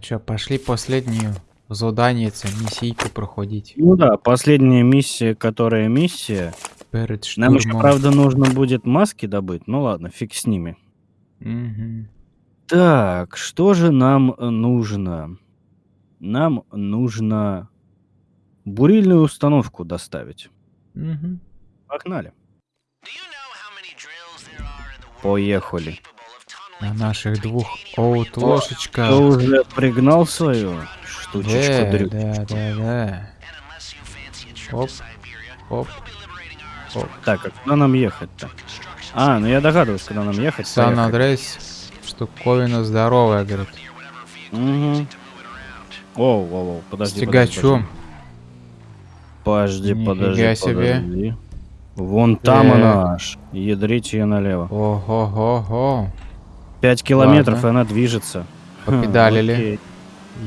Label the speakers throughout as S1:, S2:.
S1: чё, пошли последнюю задание, миссийку проходить.
S2: Ну да, последняя миссия, которая миссия.
S1: Перед
S2: Нам еще, правда, нужно будет маски добыть. Ну ладно, фиг с ними.
S1: Мгм.
S2: Так, что же нам э, нужно? Нам нужно бурильную установку доставить.
S1: Мгм.
S2: Погнали. Поехали.
S1: На наших двух оут-лошечках.
S2: Кто уже пригнал свою штучечку
S1: Да,
S2: дрю?
S1: да, да, да. Оп, оп, оп.
S2: Так, а куда нам ехать-то? А, ну я догадываюсь, куда нам ехать.
S1: Сан
S2: Поехали.
S1: Андрес, штуковина здоровая, говорит.
S2: Мгм. Оу, оу, оу,
S1: С
S2: подожди. подожди,
S1: тягачом.
S2: Подожди,
S1: Нифига
S2: подожди,
S1: себе.
S2: подожди. Вон там
S1: Так.
S2: она аж. Ядрите ее налево.
S1: Ого-го-го.
S2: Пять километров,
S1: Ладно.
S2: и она движется.
S1: Попедалили.
S2: Окей.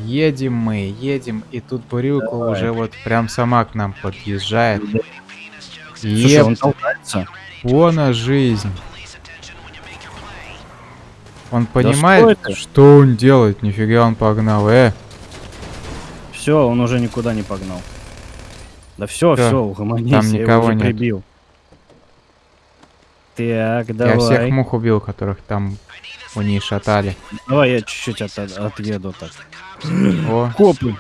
S1: Едем мы, едем, и тут бурилка
S2: Давай.
S1: уже вот прям сама к нам подъезжает.
S2: Слушай,
S1: Еп,
S2: он толкается.
S1: вон она жизнь. Он понимает,
S2: что
S1: что,
S2: это?
S1: он делает, нифига он погнал, э.
S2: Все, он уже никуда не погнал. Да все, все, угомонись,
S1: там
S2: я его
S1: никого
S2: уже
S1: нет.
S2: прибил. Так,
S1: Я
S2: давай.
S1: всех мух убил, которых там у них шатали.
S2: Давай я чуть-чуть от- отъеду так.
S1: О,
S2: Копы.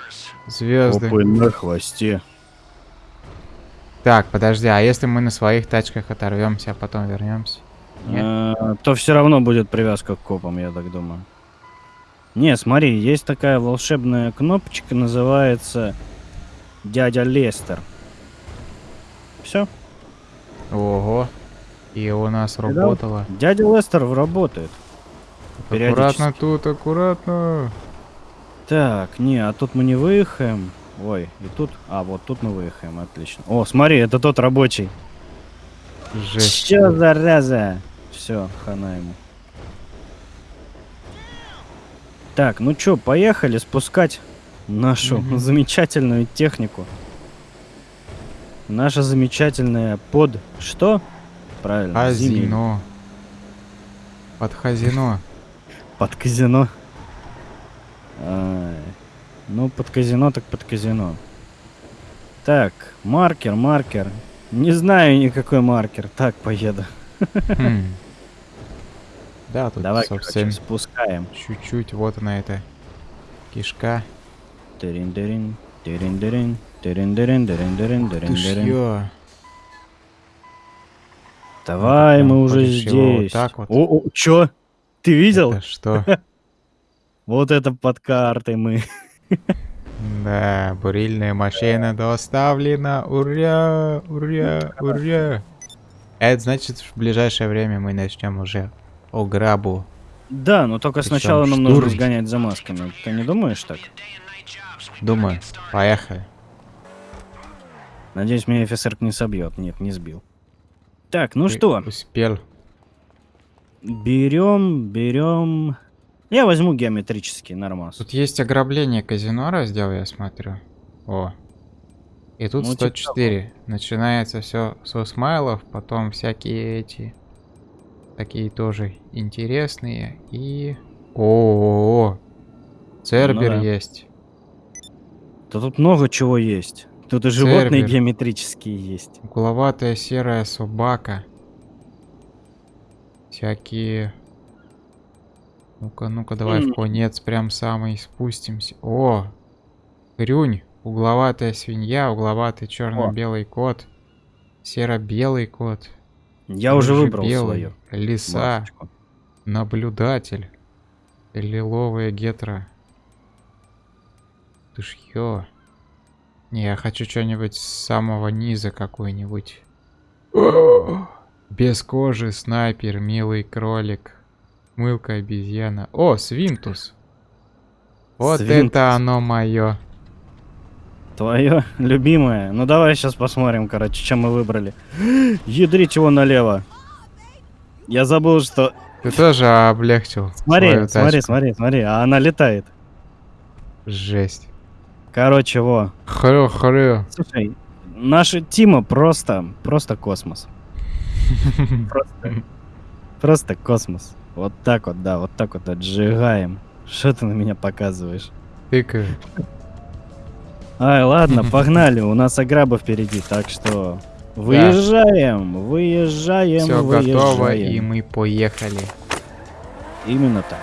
S1: звезды.
S2: Копы на хвосте.
S1: Так, подожди, а если мы на своих тачках оторвемся, а потом вернемся? Нет?
S2: Э, то все равно будет привязка к копам, я так думаю. Не, смотри, есть такая волшебная кнопочка, называется Дядя Лестер. Все.
S1: Ого. И у нас
S2: Видал?
S1: работало.
S2: Дядя Лестер работает.
S1: Аккуратно тут, аккуратно.
S2: Так, не, а тут мы не выехаем. Ой, и тут... А, вот тут мы выехаем, отлично. О, смотри, это тот рабочий.
S1: Жесть.
S2: Чё, зараза? Все, хана ему. Так, ну чё, поехали спускать нашу
S1: Мгм.
S2: замечательную технику. Наша замечательная под... Что? Правильно.
S1: Казино. Под казино.
S2: Под казино. Ну, под казино, так под казино. Так, маркер, маркер. Не знаю никакой маркер. Так, поеду.
S1: Хм. Да, тут,
S2: Давай,
S1: собственно,
S2: короче, спускаем.
S1: чуть-чуть вот она эта кишка.
S2: Тырин-дырин, дырин-дырин,
S1: Ты
S2: дырин-дырин.
S1: шьё.
S2: Давай, мы уже
S1: его вот
S2: здесь.
S1: так вот?
S2: О, о, чё? Ты видел?
S1: Это что?
S2: Вот это под картой мы.
S1: Да, бурильная машина доставлена. Ура, ура, ура. Это значит, в ближайшее время мы начнем уже ограбу.
S2: Да, но только сначала нам нужно сгонять за масками. Ты не думаешь так?
S1: Думаю, поехали.
S2: Надеюсь, меня офицер не собьет. Нет, не сбил. Так, ну
S1: Ты
S2: что,
S1: Успел.
S2: Берем, берем. Я возьму геометрический нормас.
S1: Тут есть ограбление казино раздел, я смотрю. О. И тут
S2: Ну, типа
S1: 104. Начинается все со смайлов, потом всякие эти такие тоже интересные и о, Цербер
S2: Ну да.
S1: есть.
S2: Да тут много чего есть. Тут и животные
S1: Цербер.
S2: геометрические есть.
S1: Угловатая серая собака. Всякие. Ну-ка, ну-ка, давай в
S2: М.
S1: конец прям самый спустимся. О! Хрюнь. Угловатая свинья, угловатый черно-белый кот. Серо-белый кот.
S2: Я уже выбрал
S1: рыжебелый,
S2: свою.
S1: Лиса.
S2: масочку.
S1: Наблюдатель. Лиловая гетра. Ты ж ё. Не, я хочу что-нибудь с самого низа какой-нибудь. Без кожи, снайпер, милый кролик. Мылка обезьяна. О, свинтус. Вот
S2: Свинтус.
S1: это оно мое.
S2: Твое любимое. Ну давай сейчас посмотрим, короче, чем мы выбрали. Ядрить его налево. Я забыл, что...
S1: Ты тоже облегчил.
S2: Смотри, смотри, смотри, смотри, а она летает.
S1: Жесть.
S2: Короче, во.
S1: Хрю-хрю.
S2: Слушай, наша Тима просто, просто космос. Просто, просто космос. Вот так вот, да, вот так вот отжигаем. Что ты на меня показываешь?
S1: тыкаю.
S2: Ай, ладно, погнали, у нас аграба впереди, так что выезжаем, выезжаем,
S1: Все
S2: выезжаем.
S1: готово, и мы поехали.
S2: Именно так.